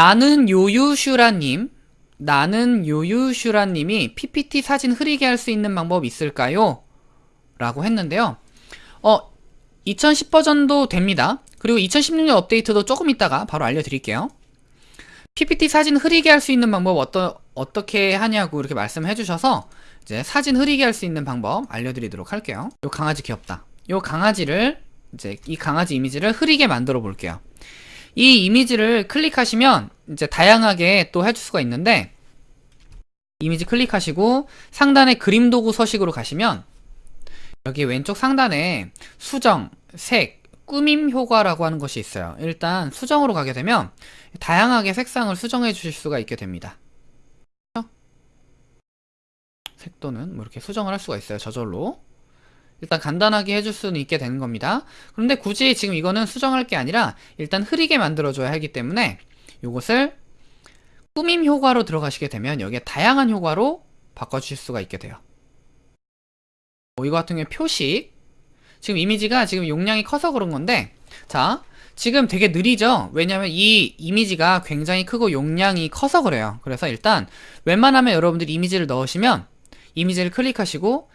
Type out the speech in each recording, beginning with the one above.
나는 요유슈라님, 나는 요유슈라님이 PPT 사진 흐리게 할 수 있는 방법 있을까요? 라고 했는데요. 어, 2010 버전도 됩니다. 그리고 2016년 업데이트도 조금 있다가 바로 알려드릴게요. PPT 사진 흐리게 할 수 있는 방법 어떠, 어떻게 하냐고 이렇게 말씀해 주셔서 이제 사진 흐리게 할 수 있는 방법 알려드리도록 할게요. 요 강아지 귀엽다. 요 강아지를 이제 이 강아지 이미지를 흐리게 만들어 볼게요. 이 이미지를 클릭하시면 이제 다양하게 또 해줄 수가 있는데 이미지 클릭하시고 상단에 그림 도구 서식으로 가시면 여기 왼쪽 상단에 수정, 색, 꾸밈 효과라고 하는 것이 있어요. 일단 수정으로 가게 되면 다양하게 색상을 수정해 주실 수가 있게 됩니다. 색도는 뭐 이렇게 수정을 할 수가 있어요. 저절로. 일단 간단하게 해줄 수는 있게 되는 겁니다. 그런데 굳이 지금 이거는 수정할 게 아니라 일단 흐리게 만들어줘야 하기 때문에 이것을 꾸밈 효과로 들어가시게 되면 여기에 다양한 효과로 바꿔주실 수가 있게 돼요. 뭐 이거 같은 경우에 표식 지금 이미지가 지금 용량이 커서 그런 건데 자 지금 되게 느리죠 왜냐면 이 이미지가 굉장히 크고 용량이 커서 그래요 그래서 일단 웬만하면 여러분들이 이미지를 넣으시면 이미지를 클릭하시고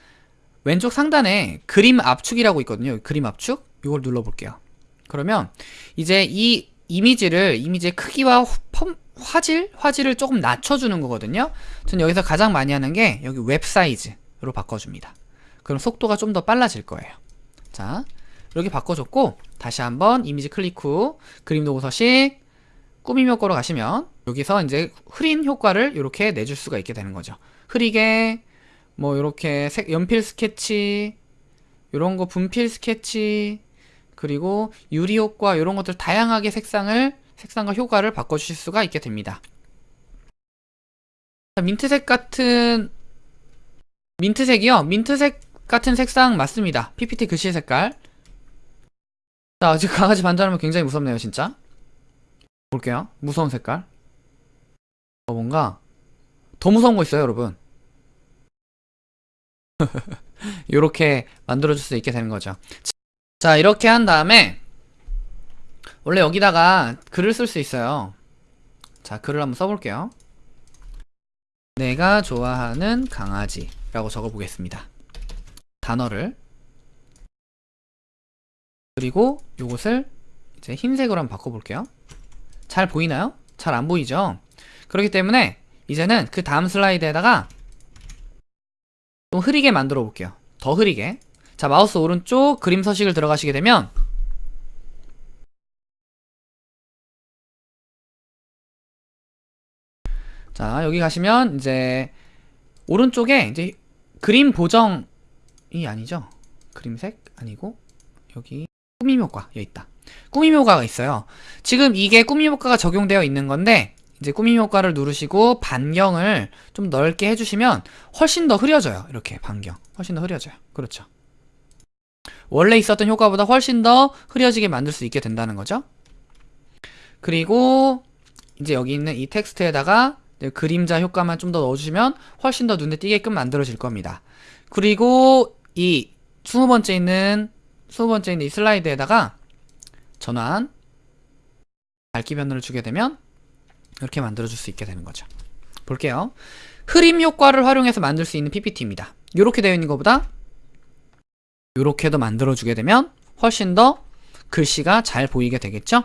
왼쪽 상단에 그림 압축이라고 있거든요. 그림 압축? 이걸 눌러볼게요. 그러면 이제 이 이미지를 이미지의 크기와 펌, 화질? 화질을 조금 낮춰주는 거거든요. 전 여기서 가장 많이 하는 게 여기 웹 사이즈로 바꿔줍니다. 그럼 속도가 좀 더 빨라질 거예요. 자 이렇게 바꿔줬고 다시 한번 이미지 클릭 후 그림 도구 서식 꾸밈 효과로 가시면 여기서 이제 흐린 효과를 이렇게 내줄 수가 있게 되는 거죠. 흐리게 뭐 이렇게 색, 연필 스케치 이런 거 분필 스케치 그리고 유리 효과 이런 것들 다양하게 색상을 색상과 효과를 바꿔주실 수가 있게 됩니다. 민트색 같은 민트색이요? 민트색 같은 색상 맞습니다. PPT 글씨 색깔. 자 지금 강아지 반전하면 굉장히 무섭네요 진짜. 볼게요. 무서운 색깔. 어 뭔가 더 무서운 거 있어요 여러분 이렇게 만들어줄 수 있게 되는 거죠. 자 이렇게 한 다음에 원래 여기다가 글을 쓸 수 있어요. 자 글을 한번 써볼게요. 내가 좋아하는 강아지 라고 적어 보겠습니다. 단어를. 그리고 요것을 이제 흰색으로 한번 바꿔볼게요. 잘 보이나요? 잘 안 보이죠? 그렇기 때문에 이제는 그 다음 슬라이드에다가 좀 흐리게 만들어 볼게요. 더 흐리게. 자 마우스 오른쪽 그림 서식을 들어가시게 되면 자 여기 가시면 이제 오른쪽에 이제 그림 보정이 아니죠? 그림색? 아니고 여기 꾸밈 효과 여기 있다. 꾸밈 효과가 있어요. 지금 이게 꾸밈 효과가 적용되어 있는 건데 이제 꾸밈 효과를 누르시고 반경을 좀 넓게 해주시면 훨씬 더 흐려져요. 이렇게 반경. 훨씬 더 흐려져요. 그렇죠. 원래 있었던 효과보다 훨씬 더 흐려지게 만들 수 있게 된다는 거죠. 그리고 이제 여기 있는 이 텍스트에다가 그림자 효과만 좀 더 넣어주시면 훨씬 더 눈에 띄게끔 만들어질 겁니다. 그리고 이 20번째 있는 20번째 있는 이 슬라이드에다가 전환 밝기 변화를 주게 되면 이렇게 만들어줄 수 있게 되는 거죠. 볼게요. 흐림 효과를 활용해서 만들 수 있는 PPT입니다. 이렇게 되어 있는 것보다 이렇게도 만들어주게 되면 훨씬 더 글씨가 잘 보이게 되겠죠